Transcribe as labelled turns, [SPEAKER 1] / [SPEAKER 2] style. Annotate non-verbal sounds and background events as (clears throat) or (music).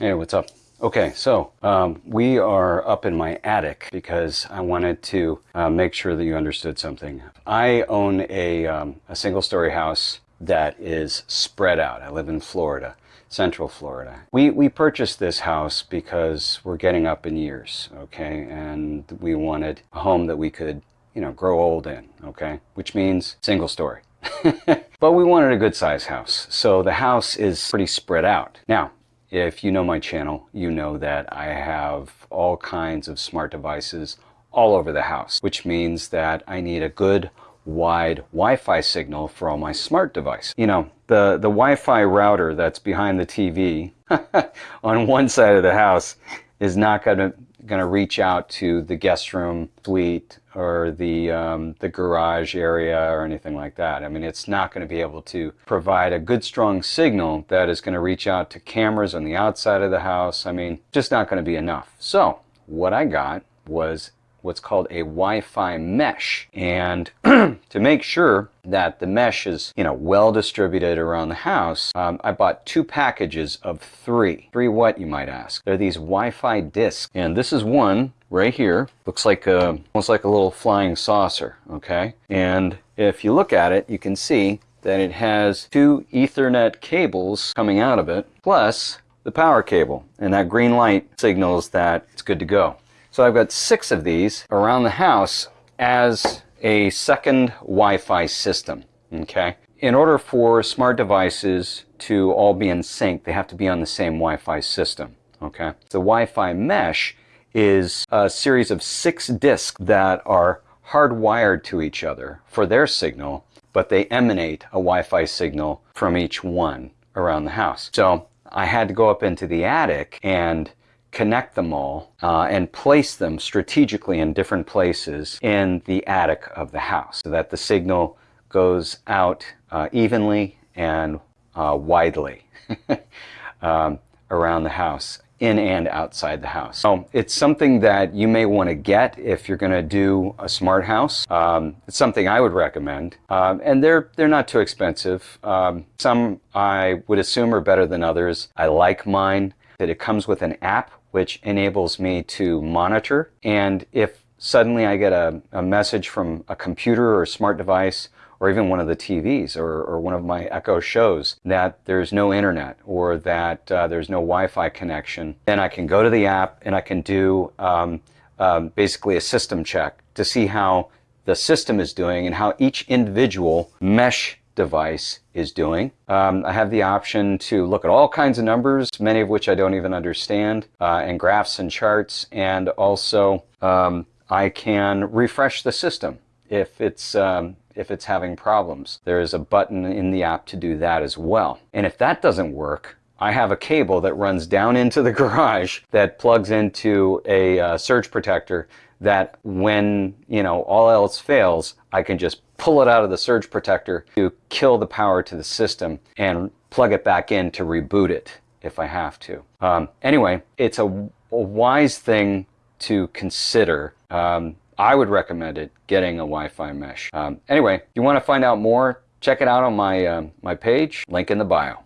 [SPEAKER 1] Hey, what's up? Okay, so um, we are up in my attic because I wanted to uh, make sure that you understood something. I own a, um, a single story house that is spread out. I live in Florida, Central Florida. We, we purchased this house because we're getting up in years, okay? And we wanted a home that we could, you know, grow old in, okay? Which means single story. (laughs) but we wanted a good size house. So the house is pretty spread out. Now, if you know my channel, you know that I have all kinds of smart devices all over the house, which means that I need a good wide Wi-Fi signal for all my smart device. You know, the, the Wi-Fi router that's behind the TV (laughs) on one side of the house is not going to going to reach out to the guest room suite or the, um, the garage area or anything like that. I mean, it's not going to be able to provide a good strong signal that is going to reach out to cameras on the outside of the house. I mean, just not going to be enough. So what I got was what's called a Wi-Fi mesh. And (clears throat) to make sure that the mesh is, you know, well distributed around the house, um, I bought two packages of three. Three what, you might ask? They're these Wi-Fi discs. And this is one right here. Looks like a, almost like a little flying saucer, okay? And if you look at it, you can see that it has two Ethernet cables coming out of it, plus the power cable. And that green light signals that it's good to go. So I've got six of these around the house as a second Wi-Fi system, okay? In order for smart devices to all be in sync, they have to be on the same Wi-Fi system, okay? The Wi-Fi mesh is a series of six disks that are hardwired to each other for their signal, but they emanate a Wi-Fi signal from each one around the house. So I had to go up into the attic and connect them all uh, and place them strategically in different places in the attic of the house so that the signal goes out uh, evenly and uh, widely (laughs) um, around the house in and outside the house. So it's something that you may want to get if you're going to do a smart house. Um, it's something I would recommend. Um, and they're, they're not too expensive. Um, some I would assume are better than others. I like mine that it comes with an app which enables me to monitor. And if suddenly I get a, a message from a computer or a smart device or even one of the TVs or, or one of my Echo shows that there's no internet or that uh, there's no Wi-Fi connection, then I can go to the app and I can do um, um, basically a system check to see how the system is doing and how each individual mesh device is doing. Um, I have the option to look at all kinds of numbers, many of which I don't even understand, uh, and graphs and charts, and also um, I can refresh the system if it's um, if it's having problems. There is a button in the app to do that as well. And if that doesn't work, I have a cable that runs down into the (laughs) garage that plugs into a uh, surge protector that when, you know, all else fails, I can just pull it out of the surge protector to kill the power to the system and plug it back in to reboot it if I have to. Um, anyway, it's a, a, wise thing to consider. Um, I would recommend it getting a Wi-Fi mesh. Um, anyway, if you want to find out more, check it out on my, uh, my page, link in the bio.